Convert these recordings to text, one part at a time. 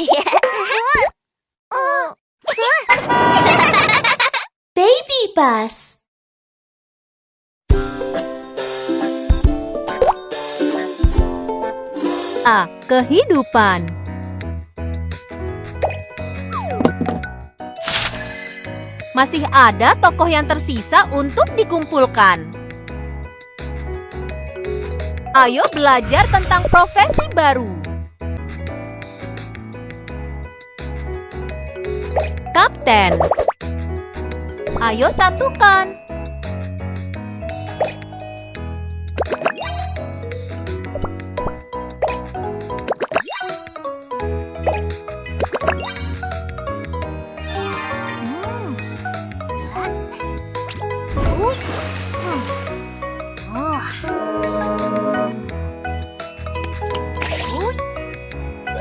Baby bus. A. Kehidupan Masih ada tokoh yang tersisa untuk dikumpulkan. Ayo belajar tentang profesi baru. Kapten. Ayo satukan.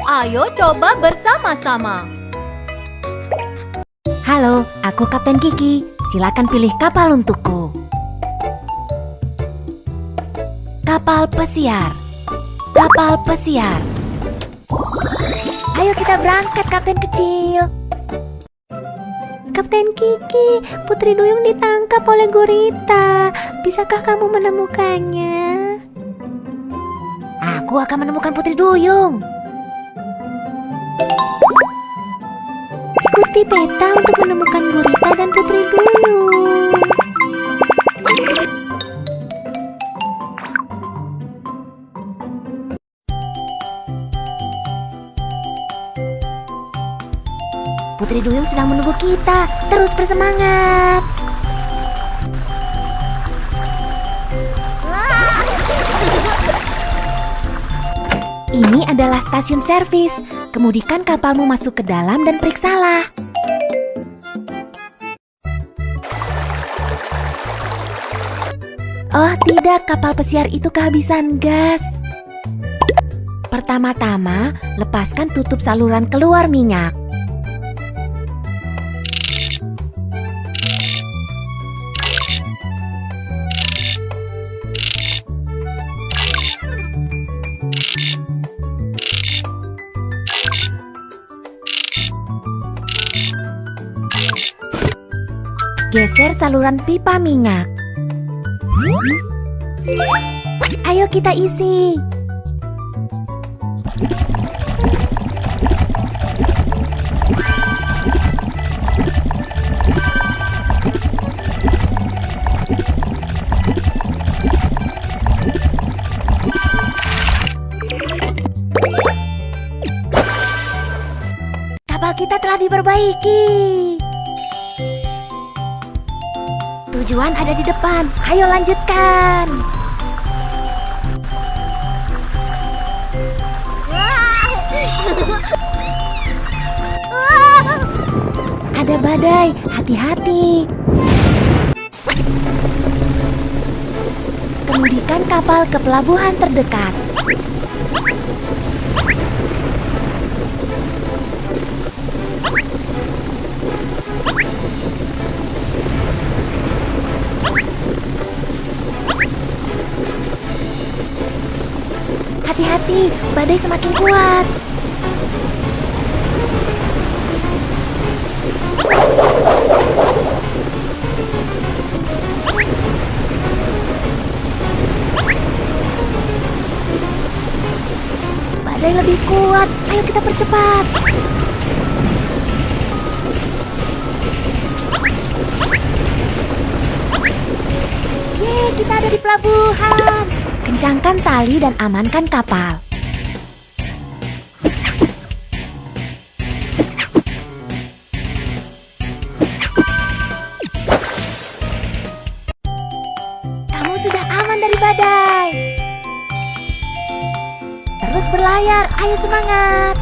Ayo coba bersama-sama. Halo, aku Kapten Kiki. Silakan pilih kapal untukku. Kapal pesiar. Kapal pesiar. Ayo kita berangkat, Kapten kecil. Kapten Kiki, Putri Duyung ditangkap oleh gurita. Bisakah kamu menemukannya? Aku akan menemukan Putri Duyung. Ikuti peta untuk menemukan gurita dan Putri Duyung. Putri Duyung sedang menunggu kita. Terus bersemangat. Ini adalah stasiun servis. Kemudikan kapalmu masuk ke dalam dan periksalah. Oh tidak, kapal pesiar itu kehabisan gas. Pertama-tama, lepaskan tutup saluran keluar minyak. Geser saluran pipa minyak. Ayo kita isi. Kapal kita telah diperbaiki. Tujuan ada di depan. Ayo lanjutkan. Ada badai, hati-hati. Kemudikan kapal ke pelabuhan terdekat. Badai semakin kuat. Badai lebih kuat. Ayo kita percepat. Yeay, kita ada di pelabuhan. Kencangkan tali dan amankan kapal. Berlayar, ayo semangat.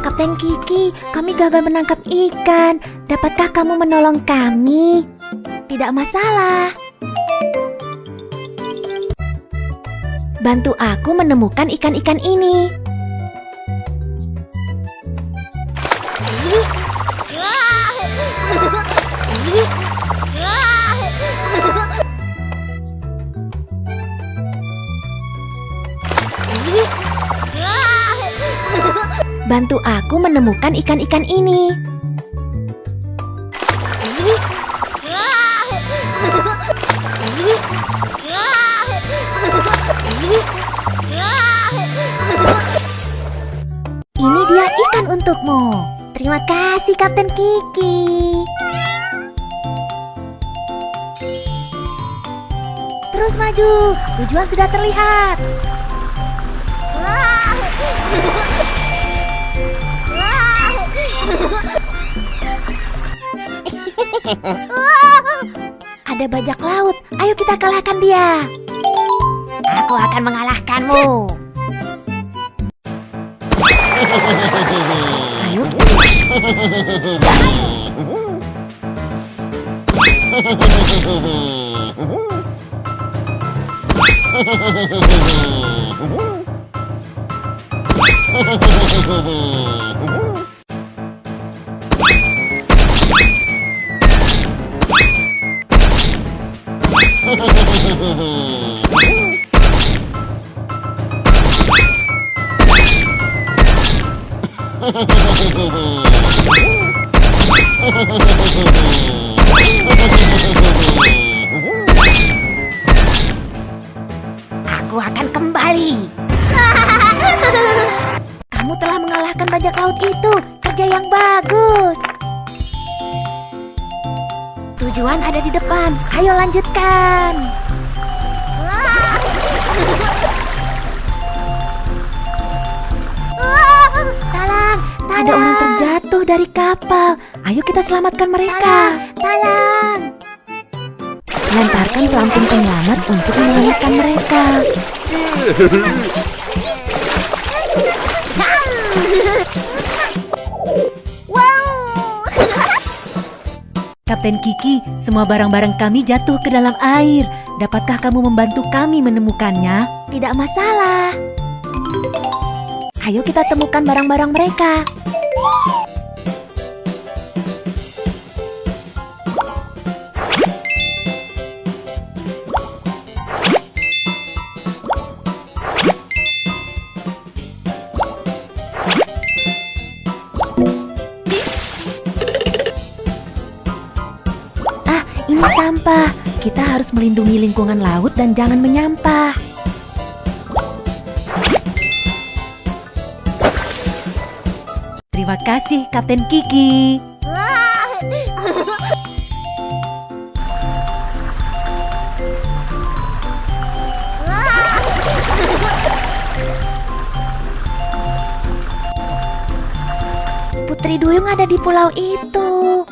Kapten Kiki, kami gagal menangkap ikan. Dapatkah kamu menolong kami? Tidak masalah. Bantu aku menemukan ikan-ikan ini. Bantu aku menemukan ikan-ikan ini. Ini dia ikan untukmu. Terima kasih Kapten Kiki. Terus maju, tujuan sudah terlihat. Ada bajak laut, ayo kita kalahkan dia. Aku akan mengalahkanmu. Ayo. Aku akan kembali. Kamu telah mengalahkan bajak laut itu. Kerja yang bagus. Tujuan ada di depan. Ayo lanjutkan. Dari kapal. Ayo kita selamatkan mereka. Talang. Lemparkan pelampung penyelamat untuk menyelamatkan mereka. Kapten Kiki, semua barang-barang kami jatuh ke dalam air. Dapatkah kamu membantu kami menemukannya? Tidak masalah. Ayo kita temukan barang-barang mereka. Sampah. Kita harus melindungi lingkungan laut dan jangan menyampah. Terima kasih, Kapten Kiki. Putri Duyung ada di pulau itu.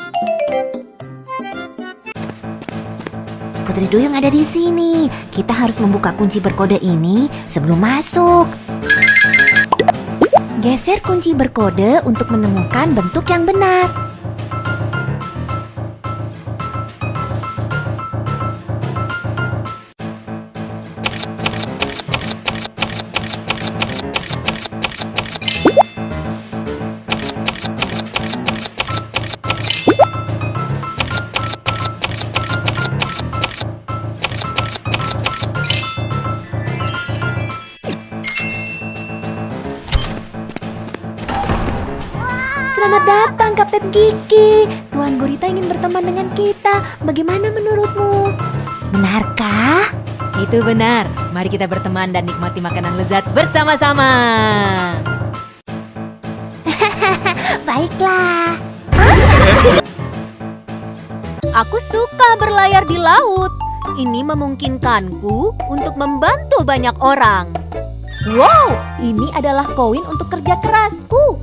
Putri Duyung ada di sini. Kita harus membuka kunci berkode ini sebelum masuk. Geser kunci berkode untuk menemukan bentuk yang benar. Selamat datang Kapten Kiki. Tuan Gurita ingin berteman dengan kita. Bagaimana menurutmu? Benarkah? Itu benar. Mari kita berteman dan nikmati makanan lezat bersama-sama. Baiklah. Aku suka berlayar di laut. Ini memungkinkanku untuk membantu banyak orang. Wow, ini adalah koin untuk kerja kerasku.